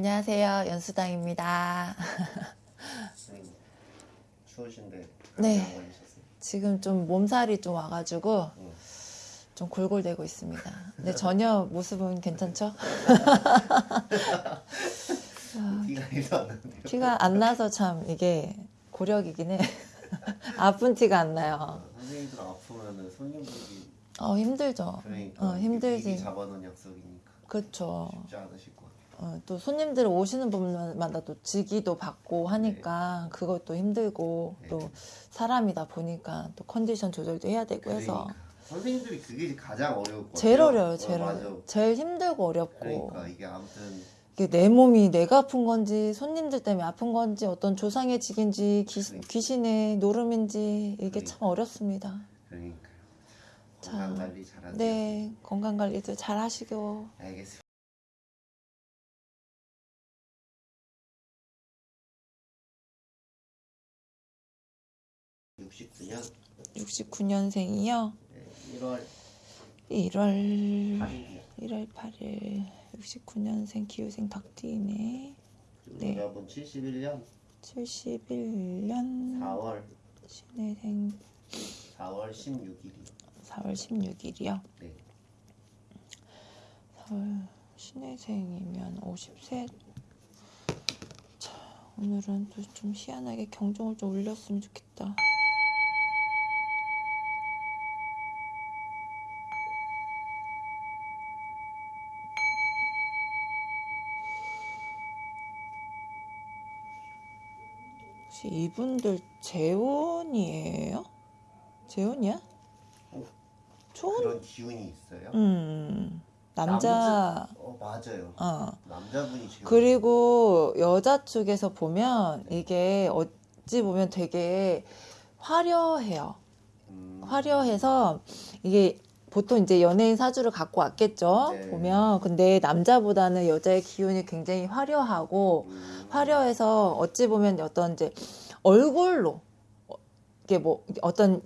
안녕하세요. 연수당입니다. 추우신데 네. 지금 좀 몸살이 좀 와가지고 응. 좀 골골대고 있습니다. 근데 전혀 모습은 괜찮죠? 1도 안 나서 참 이게 고력이긴 해. 아픈 티가 안 나요. 아, 선생님들 아프면은 손님들이 어 힘들죠. 그러니까 어 힘들지. 잡아놓은 약속이니까 그렇죠. 쉽지 않으실. 어, 또 손님들 오시는 분마다 또 직위도 받고 하니까 그것도 힘들고 네. 또 사람이다 보니까 또 컨디션 조절도 해야 되고 해서 그러니까 선생님들이 그게 가장 어려울 것 제일. 어려워요. 어, 제일. 어려워. 제일 힘들고 어렵고 그러니까 이게 아무튼 이게 내 몸이 내가 아픈 건지 손님들 때문에 아픈 건지 어떤 조상의 직인지 기, 그러니까. 귀신의 노름인지 이게 그러니까. 참 어렵습니다. 그러니까요. 자, 건강 관리 잘하세요. 네 건강 관리도 잘 하시고 알겠습니다. (69년) 69년생이요. 네, 1월 1월 8일 1월 8일 69년생 기후생 닭띠네. 그리고 네. 여자분 71년 71년 4월 신해생 4월 16일이 4월 16일이요. 네. 4월 신해생이면 50세. 자, 오늘은 또 좀 희한하게 경종을 좀 울렸으면 좋겠다. 혹시 이분들 재혼이에요? 재혼이야? 어, 초혼? 그런 기운이 있어요? 음 남자 어 맞아요. 어 남자분이 제일 그리고 여자 쪽에서 보면 이게 어찌 보면 되게 화려해요. 음, 화려해서 이게 보통 이제 연예인 사주를 갖고 왔겠죠. 네. 보면 근데 남자보다는 여자의 기운이 굉장히 화려하고 음, 화려해서 어찌 보면 어떤 이제 얼굴로 어, 이게 뭐 어떤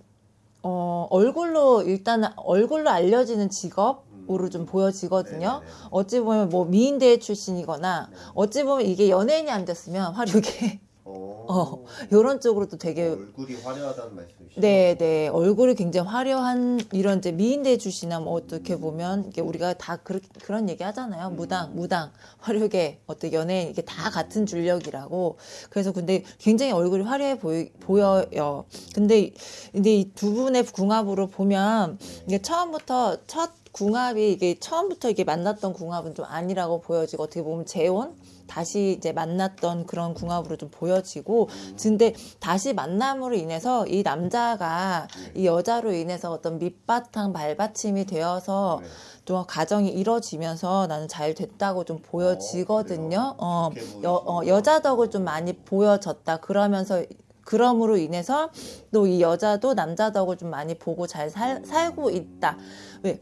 어 얼굴로 일단 얼굴로 알려지는 직업 으로 좀 보여지거든요. 네네네. 어찌 보면 뭐 미인대 출신이거나 네. 어찌 보면 이게 연예인이 안 됐으면 화려하게 어, 어, 이런 쪽으로도 되게 얼굴이 화려하다는 말씀이시죠? 네, 네. 얼굴이 굉장히 화려한 이런 이제 미인대 출신이나 뭐 어떻게 보면 이게 우리가 다 그렇, 그런 얘기 하잖아요. 음. 무당, 무당, 화려하게 어떤 연예인 이게 다 같은 줄력이라고. 그래서 근데 굉장히 얼굴이 화려해 보이, 보여요. 근데 근데 이 두 분의 궁합으로 보면 네. 이게 처음부터 첫 궁합이 이게 처음부터 이게 만났던 궁합은 좀 아니라고 보여지고 어떻게 보면 재혼 다시 이제 만났던 그런 궁합으로 좀 보여지고 음. 근데 다시 만남으로 인해서 이 남자가 네. 이 여자로 인해서 어떤 밑바탕 발받침이 되어서 네. 좀 가정이 이뤄지면서 나는 잘 됐다고 좀 보여지거든요. 그래요? 어, 좋게 여, 어. 여자 덕을 좀 많이 보여졌다. 그러면서 그럼으로 인해서 또 이 여자도 남자 덕을 좀 많이 보고 잘 살, 살고 있다. 왜?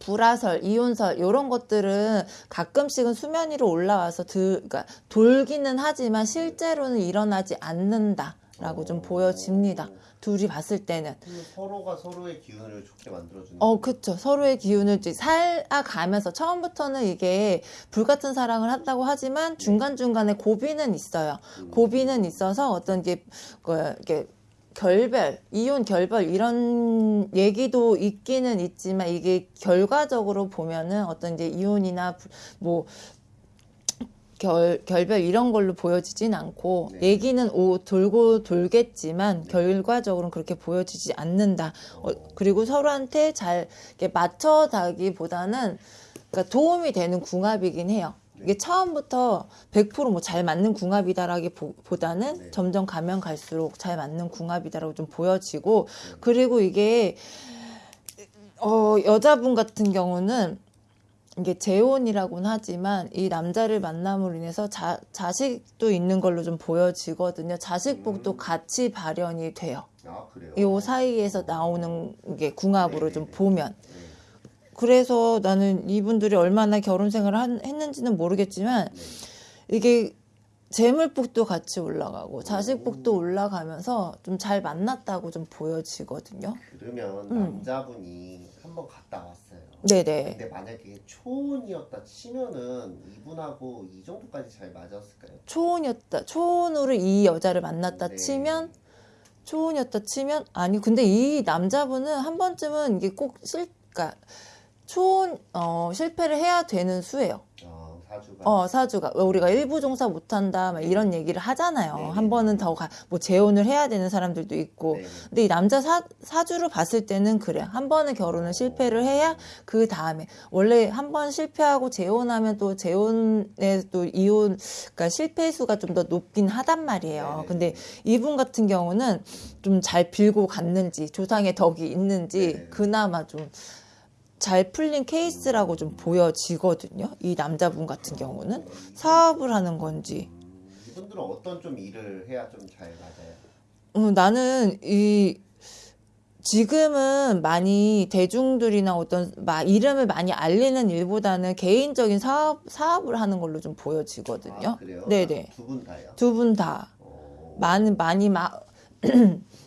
불화설, 이혼설 이런 것들은 가끔씩은 수면 위로 올라와서 들, 그러니까 돌기는 하지만 실제로는 일어나지 않는다 라고 좀 보여집니다. 둘이 봤을 때는. 서로가 서로의 기운을 좋게 만들어주는 어, 그쵸. 서로의 기운을 살아가면서 처음부터는 이게 불같은 사랑을 한다고 하지만 중간 중간에 고비는 있어요. 음. 고비는 있어서 어떤 게, 그, 이게 결별, 이혼 결별 이런 얘기도 있기는 있지만 이게 결과적으로 보면은 어떤 이제 이혼이나 부- 뭐 결, 결별 이런 걸로 보여지진 않고 네. 얘기는 오, 돌고 돌겠지만 결과적으로는 그렇게 보여지지 않는다. 어, 그리고 서로한테 잘 이렇게 맞춰가기보다는 그러니까 도움이 되는 궁합이긴 해요. 이게 처음부터 100%뭐 잘 맞는 궁합이다라기보다는 네. 점점 가면 갈수록 잘 맞는 궁합이다라고 좀 보여지고 그리고 이게 어, 여자분 같은 경우는 이게 재혼이라고는 하지만 이 남자를 만남으로 인해서 자, 자식도 있는 걸로 좀 보여지거든요. 자식복도 음. 같이 발현이 돼요. 아 그래요? 이 사이에서 나오는 게 궁합으로 좀 네네네. 보면. 네. 그래서 나는 이분들이 얼마나 결혼 생활을 한- 했는지는 모르겠지만 네. 이게 재물복도 같이 올라가고 자식복도 올라가면서 좀 잘 만났다고 좀 보여지거든요. 그러면 음. 남자분이 한번 갔다 왔어요. 네네. 근데 만약에 초혼이었다 치면은 이분하고 이 정도까지 잘 맞았을까요? 초혼이었다. 초혼으로 이 여자를 만났다 네. 치면 초혼이었다 치면 아니 근데 이 남자분은 한 번쯤은 이게 꼭 실, 그러니까 초혼 어, 실패를 해야 되는 수예요. 어, 사주가. 어 사주가 왜 우리가 일부 종사 못한다 막 이런 얘기를 하잖아요. 네. 한 번은 더뭐 재혼을 해야 되는 사람들도 있고. 네. 근데 이 남자 사, 사주를 봤을 때는 그래. 한 번은 결혼을 실패를 해야 그 다음에 원래 한 번 실패하고 재혼하면 또 재혼에 또 이혼 그러니까 실패 수가 좀 더 높긴 하단 말이에요. 네. 근데 이분 같은 경우는 좀 잘 빌고 갔는지 조상의 덕이 있는지 네. 그나마 좀 잘 풀린 케이스라고 좀 보여지거든요. 이 남자분 같은 경우는 사업을 하는 건지 음, 이분들은 어떤 좀 일을 해야 좀 잘 맞아요? 어, 나는 이 지금은 많이 대중들이나 어떤 마, 이름을 많이 알리는 일보다는 개인적인 사업 사업을 하는 걸로 좀 보여지거든요. 아, 그래요? 네네. 두 분 다요? 두 분다 어, 많이 많이 마,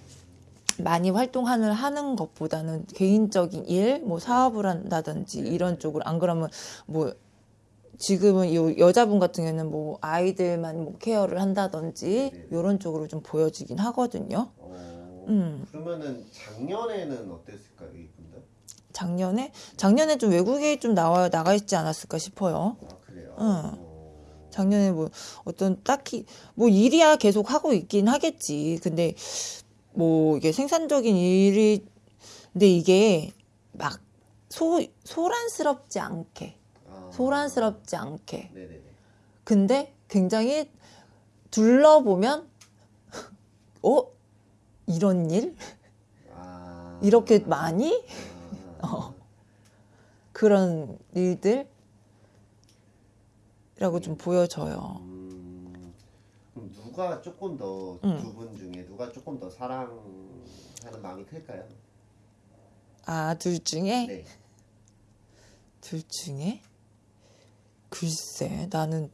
많이 활동하는 하는 것보다는 개인적인 일, 뭐 사업을 한다든지 이런 쪽으로 안 그러면 뭐 지금은 이 여자분 같은 경우는 뭐 아이들만 뭐 케어를 한다든지. 이런 쪽으로 좀 보여지긴 하거든요. 어, 음. 그러면은 작년에는 어땠을까요, 이분들? 작년에 작년에 좀 외국에 좀 나와 나가 있지 않았을까 싶어요. 아 그래요? 응. 어, 작년에 뭐 어떤 딱히 뭐 일이야 계속 하고 있긴 하겠지. 근데 뭐 이게 생산적인 일이 근데 이게 막 소 소란스럽지 않게 아, 소란스럽지 않게. 네네네. 근데 굉장히 둘러보면 어? 이런 일? 아, 이렇게 많이? 아, 어. 그런 일들이라고 좀 보여져요. 누가 조금 더두 음. 분 중에 누가 조금 더 사랑하는 마음이 클까요? 아, 둘 중에 네. 둘 중에 글쎄 나는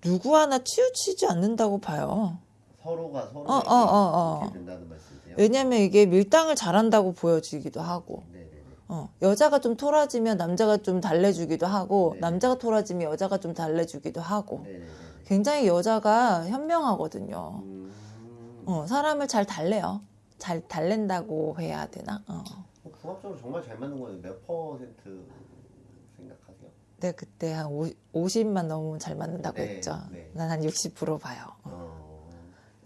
누구 하나 치우치지 않는다고 봐요. 서로가 서로 어, 어, 어, 어. 이렇게 된다는 말씀이세요? 왜냐면 이게 밀당을 잘한다고 보여지기도 하고, 네네네. 어, 여자가 좀 토라지면 남자가 좀 달래주기도 하고, 네. 남자가 토라지면 여자가 좀 달래주기도 하고, 네네네. 굉장히 여자가 현명하거든요. 음, 어, 사람을 잘 달래요. 잘 달랜다고 해야 되나? 어. 뭐 궁합적으로 정말 잘 맞는 거는 몇 퍼센트 생각하세요? 네, 그때 한 50만 넘으면 잘 맞는다고 네, 했죠. 네. 난한 60% 봐요. 어,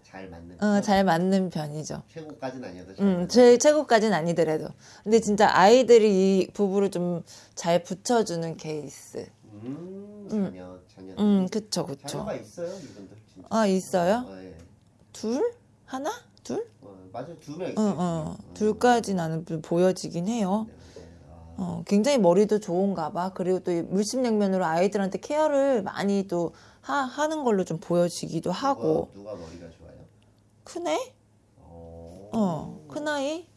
잘 맞는. 어, 편? 잘 맞는 편이죠. 최고까지는 아니어도 잘 음, 제 최고까지는 아니더라도. 근데 진짜 아이들이 이 부부를 좀 잘 붙여주는 케이스. 음, 음. 자녀. 음, 그쵸, 그쵸. 자녀가 있어요, 이분들 진짜. 아, 있어요? 어, 예. 둘? 하나? 둘? 어, 맞아요, 두명 어, 있어요. 어. 지금. 둘까지 나는 좀 보여지긴 해요. 네, 네. 아, 어, 굉장히 머리도 좋은가 봐. 그리고 또이 물심양면으로 아이들한테 케어를 많이 또 하, 하는 걸로 좀 보여지기도 하고. 누가, 누가 머리가 좋아요? 크네? 어, 어, 큰아이?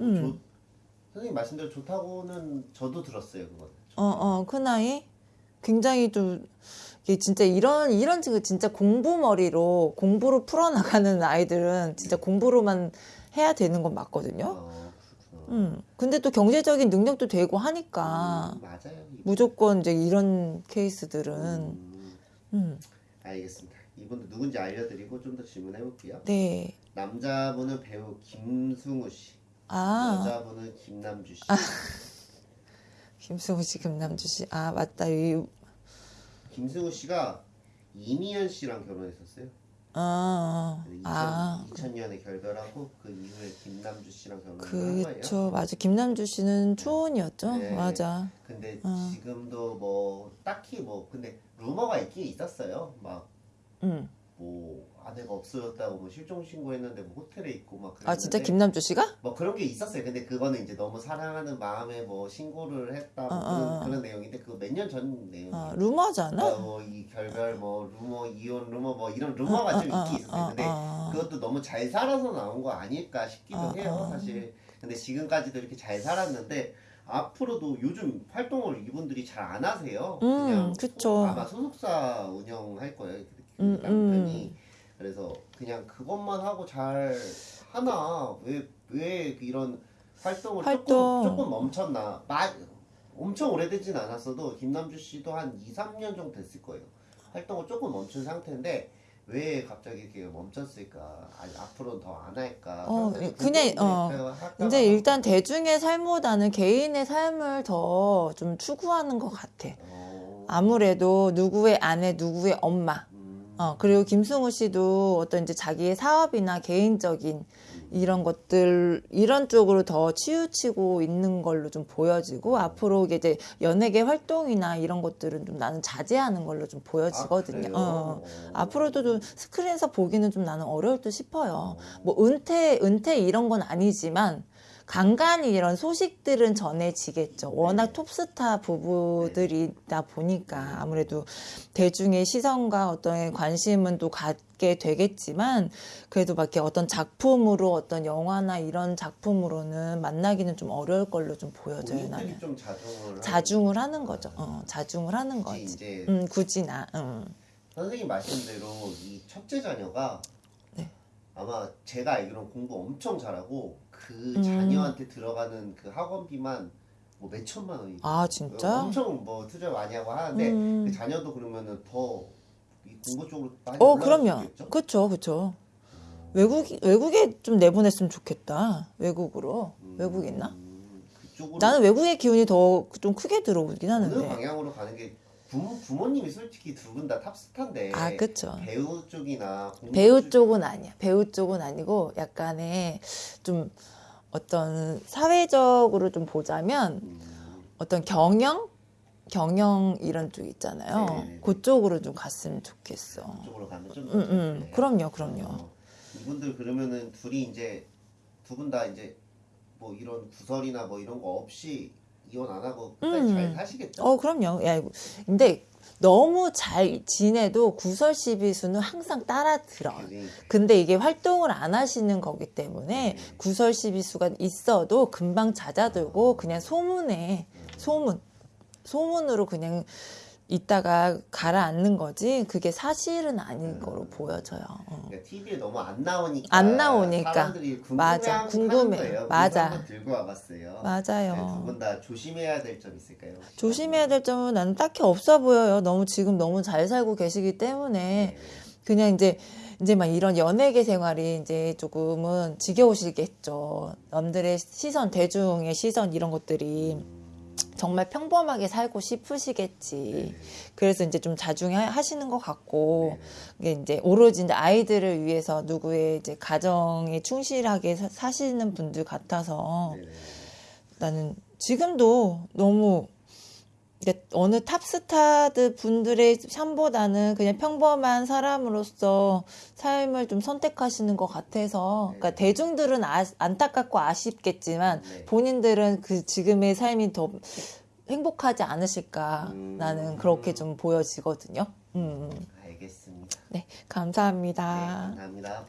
음. 좋- 선생님 말씀대로 좋다고는 저도 들었어요, 그거는. 어, 어, 큰아이? 굉장히 좀, 진짜 이런, 이런 친구 진짜 공부 머리로, 공부로 풀어나가는 아이들은 진짜 공부로만 해야 되는 건 맞거든요. 어, 그렇구나. 음. 근데 또 경제적인 능력도 되고 하니까, 음. 무조건 이제 이런 케이스들은, 음, 음, 알겠습니다. 이분도 누군지 알려드리고 좀 더 질문해 볼게요. 네. 남자분은 배우 김승우 씨, 아, 여자분은 김남주 씨. 김승우 씨, 김남주 씨. 아, 맞다. 이, 김승우 씨가 이미연 씨랑 결혼했었어요. 아, 2000, 아. 2000년에 결별하고 그 이후에 김남주 씨랑 결혼을 한 거예요. 그쵸. 맞아. 김남주 씨는 초혼이었죠. 네. 맞아. 근데 어. 지금도 뭐 딱히 뭐 근데 루머가 있긴 있었어요. 막 음. 뭐 아내가 없어졌다고 뭐 실종 신고했는데 뭐 호텔에 있고 막 그랬는데 아, 진짜 김남주 씨가? 뭐 그런 게 있었어요. 근데 그거는 이제 너무 사랑하는 마음에 뭐 신고를 했다 뭐 어, 그런, 어, 어. 그런 내용인데 그몇년 전 내용이에요. 아, 루머잖아. 뭐이 결별 뭐 루머 이혼 루머 뭐 이런 루머가 좀 어, 있긴 있었어요. 어, 근데 어. 그것도 너무 잘 살아서 나온 거 아닐까 싶기도 어, 해요, 어. 사실. 근데 지금까지도 이렇게 잘 살았는데 앞으로도 요즘 활동을 이분들이 잘 안 하세요. 음, 그냥 그쵸. 소- 아마 소속사 운영할 거예요. 그 음, 남편이 그래서 그냥 그것만 하고 잘 하나 왜 왜 이런 활동을 활동. 조금 조금 멈췄나 마, 엄청 오래되진 않았어도 김남주 씨도 한 2, 3년 정도 됐을 거예요 활동을 조금 멈춘 상태인데 왜 갑자기 이렇게 멈췄을까 아니, 앞으로는 더 안 할까 어, 그냥. 어, 할까 이제 봐. 일단 대중의 삶보다는 개인의 삶을 더 좀 추구하는 것 같아. 어, 아무래도 누구의 아내, 누구의 엄마. 음, 어, 그리고 김승우 씨도 어떤 이제 자기의 사업이나 개인적인 이런 것들, 이런 쪽으로 더 치우치고 있는 걸로 좀 보여지고, 앞으로 이제 연예계 활동이나 이런 것들은 좀 나는 자제하는 걸로 좀 보여지거든요. 어. 어. 앞으로도 좀 스크린에서 보기는 좀 나는 어려울 듯 싶어요. 뭐 은퇴, 은퇴 이런 건 아니지만, 간간히 이런 소식들은 전해지겠죠. 워낙 톱스타 부부들이다 보니까 아무래도 대중의 시선과 어떤 관심은 또 갖게 되겠지만 그래도 막 이렇게 어떤 작품으로 어떤 영화나 이런 작품으로는 만나기는 좀 어려울 걸로 좀 보여져요 나는. 좀 자중을 하는 자중을 하는 거죠. 어, 자중을 하는 거지, 거지. 이제 음, 굳이 나. 음. 선생님 말씀대로 이 첫째 자녀가 네. 아마 제가 알기로는 공부 엄청 잘하고 그 음. 자녀한테 들어가는 그 학원비만 뭐 몇 천만 원이 아 진짜? 엄청 뭐 투자 많이 하고 하는데 음. 그 자녀도 그러면은 더 이 공부 쪽으로 많이 어 그럼요. 그렇죠, 그렇죠. 외국 외국에 좀 내보냈으면 좋겠다. 외국으로 외국 있나? 음, 나는 외국의 기운이 더 좀 크게 들어오긴 어느 하는데. 방향으로 가는 게 부모, 부모님이 솔직히 두 분 다 탑스타인데 아 그렇죠. 배우 쪽이나 배우 쪽- 쪽은 아니야. 배우 쪽은 아니고 약간의 좀 어떤 사회적으로 좀 보자면 음, 어떤 경영 경영 이런 쪽 있잖아요. 네네네. 그쪽으로 좀 갔으면 좋겠어. 그쪽으로 가면 좀더 음, 음. 좋겠네요. 그럼요, 그럼요. 어, 이분들 그러면은 둘이 이제 두 분 다 이제 뭐 이런 구설이나 뭐 이런 거 없이 이혼 안 하고 음. 잘 사시겠죠? 어, 그럼요. 야, 이거- 근데 너무 잘 지내도 구설 시비수는 항상 따라 들어. 그지? 근데 이게 활동을 안 하시는 거기 때문에 네. 구설 시비수가 있어도 금방 잦아들고 그냥 소문에 소문 소문으로 그냥 있다가 가라앉는 거지 그게 사실은 아닌 거로 보여져요. 어. 그러니까 TV에 너무 안 나오니까 안 나오니까. 사람들이 맞아. 궁금해. 맞아. 들고 와봤어요. 두 맞아요. 분다 조심해야 될 점 있을까요? 혹시? 조심해야 될 점은 나는 딱히 없어 보여요. 너무 지금 너무 잘 살고 계시기 때문에 네. 그냥 이제 이제 막 이런 연예계 생활이 이제 조금은 지겨우시겠죠. 남들의 시선, 대중의 시선 이런 것들이 음, 정말 평범하게 살고 싶으시겠지. 그래서 이제 좀 자중하시는 것 같고, 이게 이제 오로지 이제 아이들을 위해서 누구의 이제 가정에 충실하게 사, 사시는 분들 같아서 네. 네. 나는 지금도 너무 그러니까 어느 탑스타드 분들의 삶보다는 그냥 평범한 사람으로서 삶을 좀 선택하시는 것 같아서 그러니까 네. 대중들은 아, 안타깝고 아쉽겠지만 네. 본인들은 그 지금의 삶이 더 행복하지 않으실까 음. 나는 그렇게 좀 보여지거든요. 음. 알겠습니다. 네, 감사합니다. 네, 감사합니다.